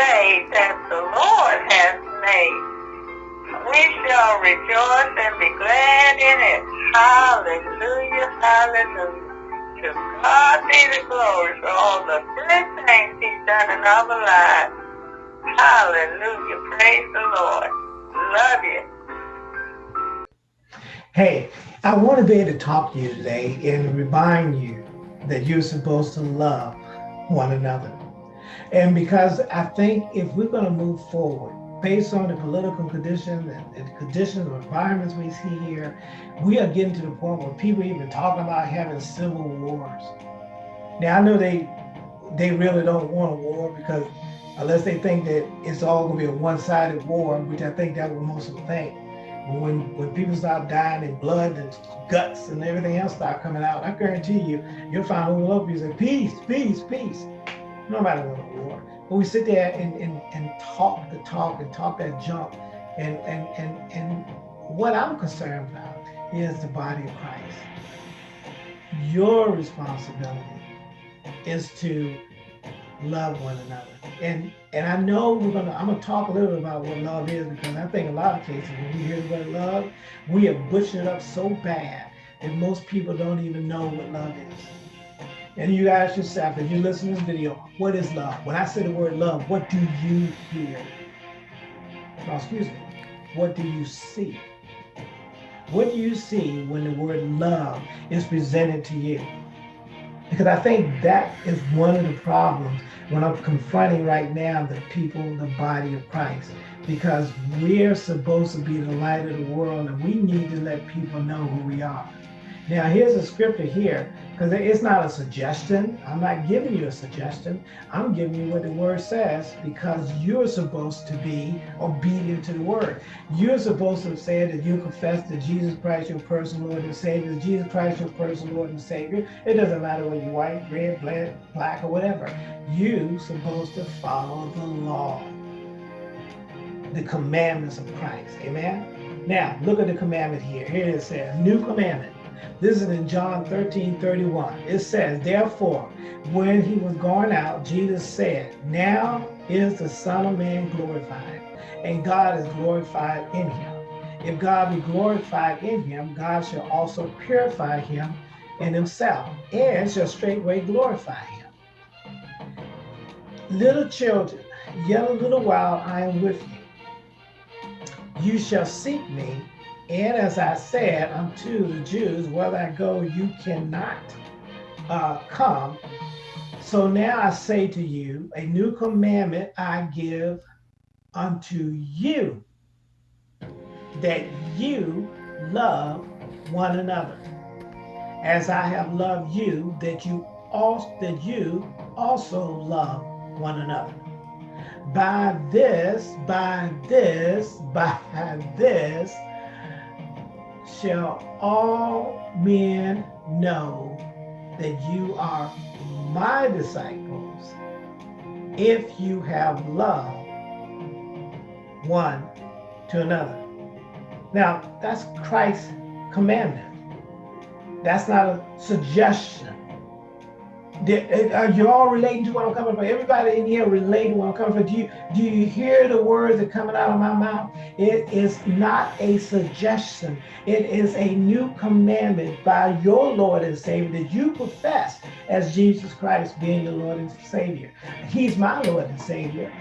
day that the Lord has made. We shall rejoice and be glad in it. Hallelujah, hallelujah. To God be the glory for all the good things he's done in our lives. Hallelujah, praise the Lord. Love you. Hey, I want to be able to talk to you today and remind you that you're supposed to love one another. And because I think if we're going to move forward based on the political conditions and the conditions of environments we see here, we are getting to the point where people even talking about having civil wars. Now I know they they really don't want a war because unless they think that it's all going to be a one-sided war, which I think that what most of them think. When when people start dying in blood and guts and everything else start coming out, I guarantee you, you'll find all over you say, peace, peace, peace. Nobody want a war. But we sit there and, and, and talk the talk and talk that junk. And, and, and, and what I'm concerned about is the body of Christ. Your responsibility is to love one another. And and I know we're gonna I'm gonna talk a little bit about what love is because I think a lot of cases when we hear the word love, we have butchered it up so bad that most people don't even know what love is. And you ask yourself, if you listen to this video, what is love? When I say the word love, what do you hear? Oh, excuse me. What do you see? What do you see when the word love is presented to you? Because I think that is one of the problems when I'm confronting right now the people, the body of Christ. Because we're supposed to be the light of the world and we need to let people know who we are. Now, here's a scripture here, because it's not a suggestion. I'm not giving you a suggestion. I'm giving you what the word says because you're supposed to be obedient to the word. You're supposed to say that you confess that Jesus Christ, your personal Lord and Savior, Jesus Christ, your personal Lord and Savior. It doesn't matter whether you're white, red, black, black, or whatever. You're supposed to follow the law, the commandments of Christ. Amen? Now, look at the commandment here. Here it says, new commandment this is in John 13, 31. It says, Therefore, when he was going out, Jesus said, Now is the Son of Man glorified, and God is glorified in him. If God be glorified in him, God shall also purify him in himself, and shall straightway glorify him. Little children, yet a little while I am with you. You shall seek me, and as I said unto the Jews, whether I go, you cannot uh, come. So now I say to you, a new commandment I give unto you, that you love one another, as I have loved you, that you also that you also love one another. By this, by this, by this shall all men know that you are my disciples if you have love one to another. Now, that's Christ's commandment. That's not a suggestion. Uh, are you all relating to what I'm coming from? Everybody in here relating to what I'm coming from. Do you, do you hear the words that are coming out of my mouth? It is not a suggestion. It is a new commandment by your Lord and Savior that you profess as Jesus Christ being the Lord and Savior. He's my Lord and Savior.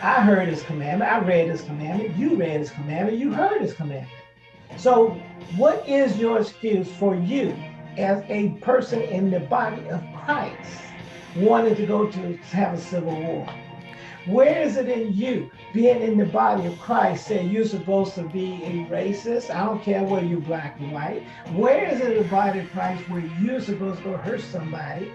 I heard his commandment. I read his commandment. You read his commandment. You heard his commandment. So what is your excuse for you as a person in the body of Christ wanted to go to have a civil war? Where is it in you, being in the body of Christ, saying you're supposed to be a racist? I don't care whether you're black or white. Where is it in the body of Christ where you're supposed to go hurt somebody?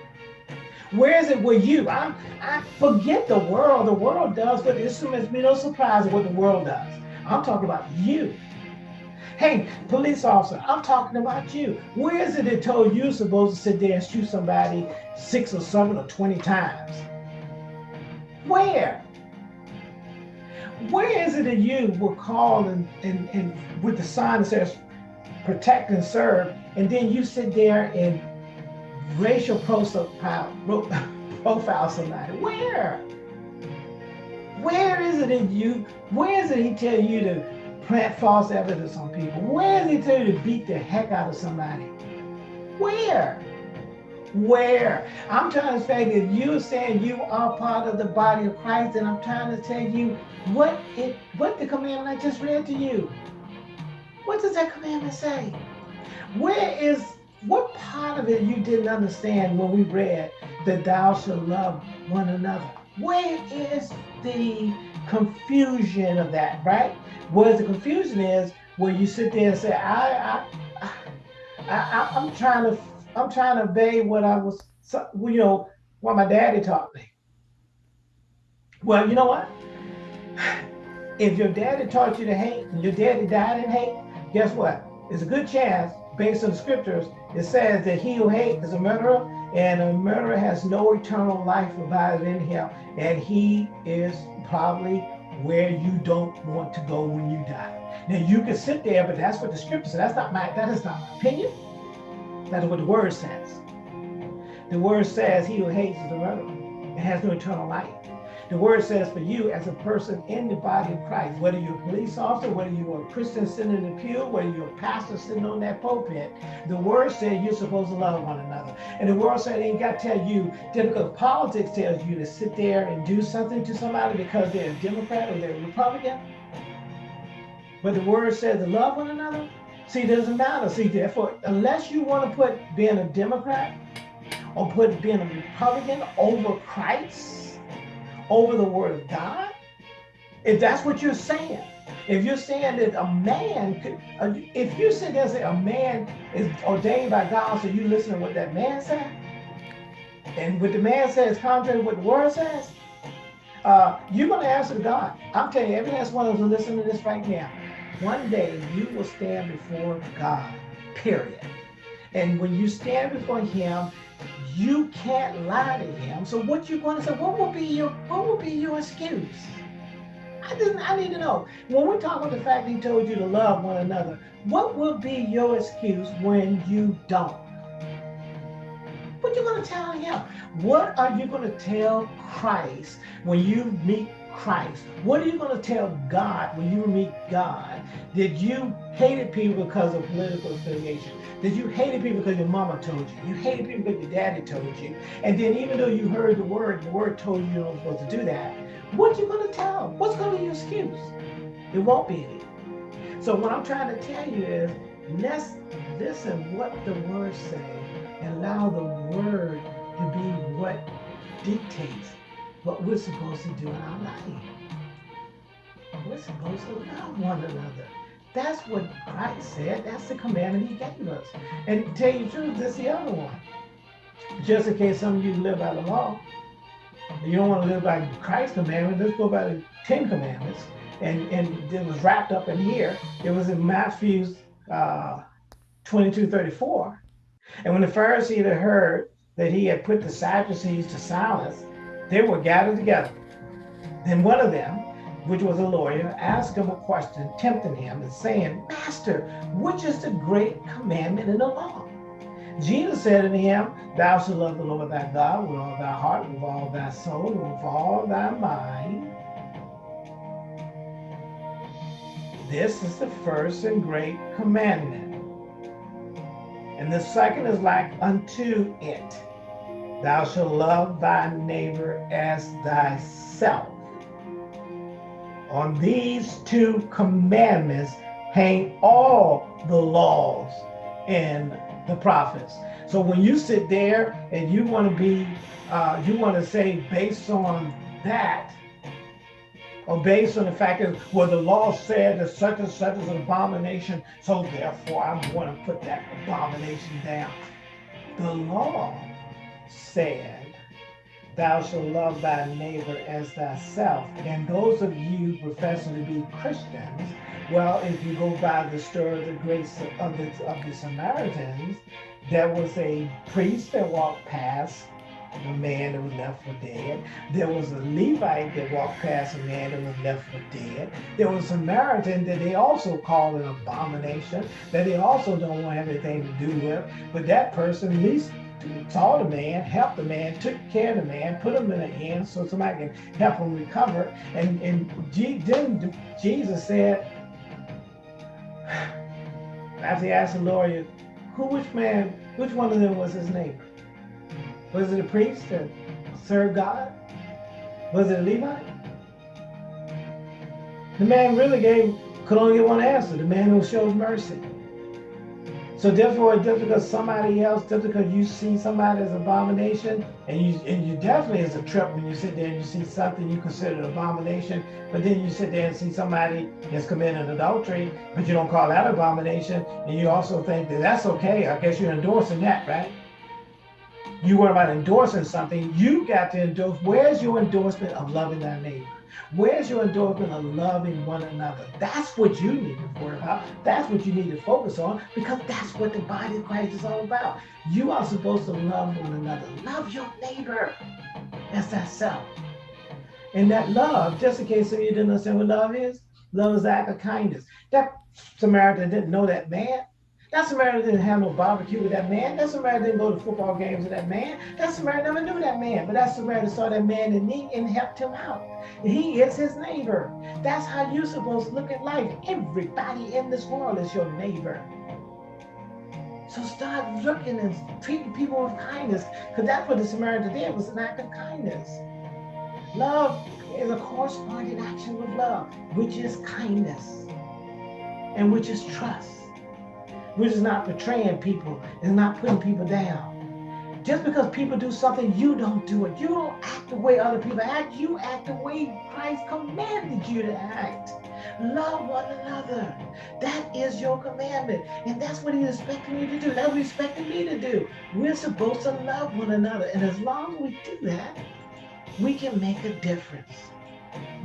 Where is it with you? I, I forget the world. The world does, but it's, it's no surprise what the world does. I'm talking about you. Hey, police officer, I'm talking about you. Where is it that told you supposed to sit there and shoot somebody six or seven or 20 times? Where? Where is it that you were called and, and, and with the sign that says protect and serve, and then you sit there and racial profile, profile somebody? Where? Where is it in you? Where is it he tell you to plant false evidence on people? Where is he tell you to beat the heck out of somebody? Where? Where? I'm trying to say that you're saying you are part of the body of Christ, and I'm trying to tell you what it what the commandment I just read to you. What does that commandment say? Where is what part of it you didn't understand when we read that thou shalt love one another? Where is the confusion of that, right? Where the confusion is where you sit there and say, I, I, I, I I'm trying to, I'm trying to obey what I was, you know, what my daddy taught me. Well, you know what? If your daddy taught you to hate and your daddy died in hate, guess what? There's a good chance, based on the scriptures, it says that he who hates is a murderer, and a murderer has no eternal life abided in him, and he is probably where you don't want to go when you die. Now you can sit there, but that's what the scripture says. That's not my that is not my opinion. That's what the word says. The word says he who hates is a murderer and has no eternal life. The word says for you as a person in the body of Christ, whether you're a police officer, whether you're a Christian sitting in the pew, whether you're a pastor sitting on that pulpit, the word says you're supposed to love one another. And the word said ain't got to tell you, just because politics tells you to sit there and do something to somebody because they're a Democrat or they're a Republican. But the word says to love one another. See, it doesn't matter. See, therefore, unless you want to put being a Democrat or put being a Republican over Christ, over the word of God? If that's what you're saying, if you're saying that a man could, uh, if you sit there and say a man is ordained by God, so you listen to what that man said, and what the man says contrary to what the word says, uh, you're going to answer to God. I'm telling you, every last one of us listening to this right now, one day you will stand before God, period. And when you stand before him, you can't lie to him. So what you going to say? What will be your what will be your excuse? I didn't. I need to know. When we talk about the fact he told you to love one another, what will be your excuse when you don't? What you going to tell him? What are you going to tell Christ when you meet Christ? What are you going to tell God when you meet God? Did you hated people because of political affiliation? Did you hated people because your mama told you? You hated people because your daddy told you. And then even though you heard the word, the word told you you're not supposed to do that. What you going to tell? them? What's going to be your excuse? It won't be any. So what I'm trying to tell you is let's listen what the words say and allow the word to be what dictates what we're supposed to do in our life. We're supposed to love one another. That's what Christ said. That's the commandment he gave us. And to tell you the truth, this is the other one. Just in case some of you live by the law, you don't want to live by Christ's commandment, let's go by the Ten Commandments. And, and it was wrapped up in here. It was in Matthew uh, 22, 34. And when the Pharisees had heard that he had put the Sadducees to silence, they were gathered together. Then one of them, which was a lawyer, asked him a question, tempting him and saying, Master, which is the great commandment in the law? Jesus said unto him, Thou shalt love the Lord thy God with all thy heart, with all thy soul, and with all thy mind. This is the first and great commandment. And the second is like unto it. Thou shalt love thy neighbor as thyself. On these two commandments hang all the laws and the prophets. So when you sit there and you want to be, uh, you want to say based on that, or based on the fact that, well, the law said that such and such is an abomination, so therefore I'm going to put that abomination down. The law said, Thou shalt love thy neighbor as thyself. And those of you professing to be Christians, well, if you go by the story of the grace of the, of the Samaritans, there was a priest that walked past a man that was left for dead. There was a Levite that walked past a man that was left for dead. There was a Samaritan that they also call an abomination, that they also don't want anything to do with. But that person, at least saw the man, helped the man, took care of the man, put him in a inn so somebody can help him recover. And, and then Jesus said, after he asked the lawyer, who, which man, which one of them was his neighbor? Was it a priest that served God? Was it a Levite? The man really gave, could only get one answer, the man who showed mercy. So therefore, just because somebody else, just because you see somebody as abomination, and you and you definitely is a trip when you sit there and you see something you consider an abomination, but then you sit there and see somebody that's committed adultery, but you don't call that abomination, and you also think that that's okay. I guess you're endorsing that, right? You worry about endorsing something. You got to endorse. Where's your endorsement of loving thy neighbor? Where's your endorsement of loving one another? That's what you need to worry about. That's what you need to focus on because that's what the body of Christ is all about. You are supposed to love one another. Love your neighbor. That's that self. And that love, just in case some of you didn't understand what love is, love is the act of kindness. That Samaritan didn't know that man. That Samaritan didn't have no barbecue with that man. That Samaritan didn't go to football games with that man. That Samaritan never knew that man. But that Samaritan saw that man in need and helped him out. He is his neighbor. That's how you're supposed to look at life. Everybody in this world is your neighbor. So start looking and treating people with kindness, because that's what the Samaritan did was an act of kindness. Love is a corresponding action with love, which is kindness and which is trust which just not betraying people, and not putting people down. Just because people do something, you don't do it. You don't act the way other people act. You act the way Christ commanded you to act. Love one another. That is your commandment. And that's what he's expecting you to do. That's what he's expecting me to do. We're supposed to love one another. And as long as we do that, we can make a difference.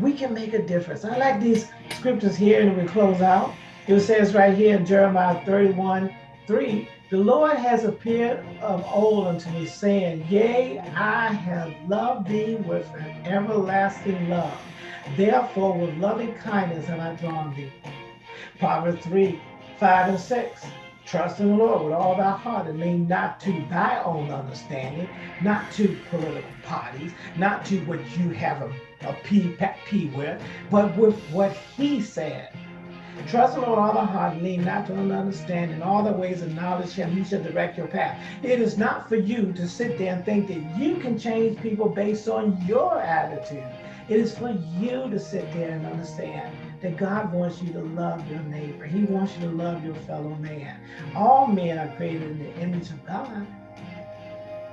We can make a difference. I like these scriptures here and we close out. It says right here in Jeremiah 31, 3, the Lord has appeared of old unto me, saying, Yea, I have loved thee with an everlasting love. Therefore, with loving kindness have I drawn thee. Proverbs 3, 5 and 6. Trust in the Lord with all thy heart and lean not to thy own understanding, not to political parties, not to what you have a, a p, p with, but with what he said. Trust the Lord all the heart, lean not to an understanding. All the ways acknowledge him, he shall direct your path. It is not for you to sit there and think that you can change people based on your attitude. It is for you to sit there and understand that God wants you to love your neighbor. He wants you to love your fellow man. All men are created in the image of God.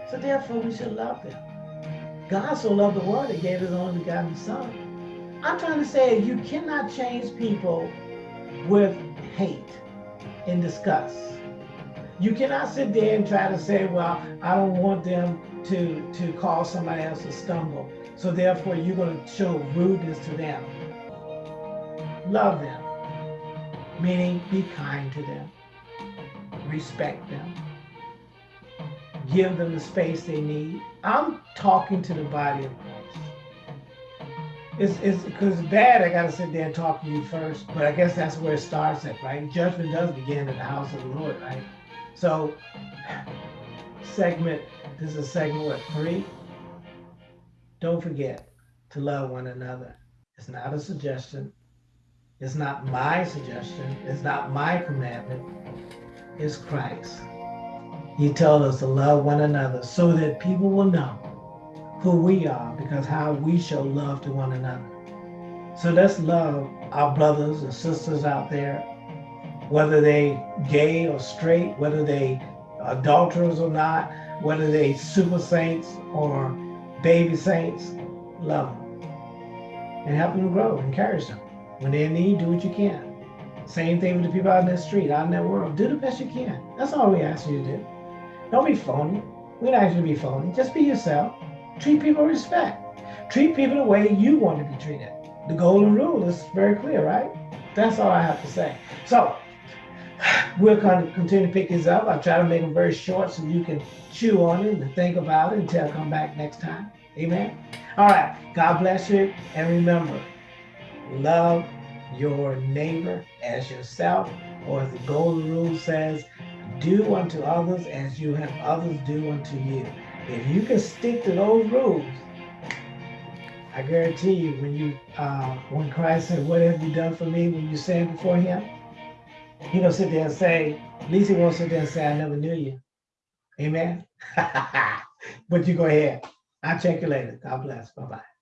So therefore we should love them. God so loved the world that gave his only begotten son. I'm trying to say you cannot change people with hate and disgust. You cannot sit there and try to say, well, I don't want them to, to cause somebody else to stumble. So therefore, you're going to show rudeness to them. Love them, meaning be kind to them, respect them, give them the space they need. I'm talking to the body of Christ it's it's because bad. I gotta sit there and talk to you first, but I guess that's where it starts at, right? Judgment does begin in the house of the Lord, right? So, segment. This is segment what three. Don't forget to love one another. It's not a suggestion. It's not my suggestion. It's not my commandment. It's Christ. He told us to love one another so that people will know who we are because how we show love to one another. So let's love our brothers and sisters out there, whether they gay or straight, whether they adulterers or not, whether they super saints or baby saints, love them and help them grow, encourage them. When they're in need, do what you can. Same thing with the people out in the street, out in that world. Do the best you can. That's all we ask you to do. Don't be phony. We don't ask you to be phony. Just be yourself. Treat people with respect. Treat people the way you want to be treated. The golden rule is very clear, right? That's all I have to say. So we'll continue to pick these up. I'll try to make them very short so you can chew on it and think about it until I come back next time. Amen. All right. God bless you. And remember, love your neighbor as yourself, or as the golden rule says, do unto others as you have others do unto you. If you can stick to those rules, I guarantee you, when you uh, when Christ said, "What have you done for me?" when you stand before Him, He don't sit there and say, at least He won't sit there and say, "I never knew you." Amen. but you go ahead. I'll check you later. God bless. Bye bye.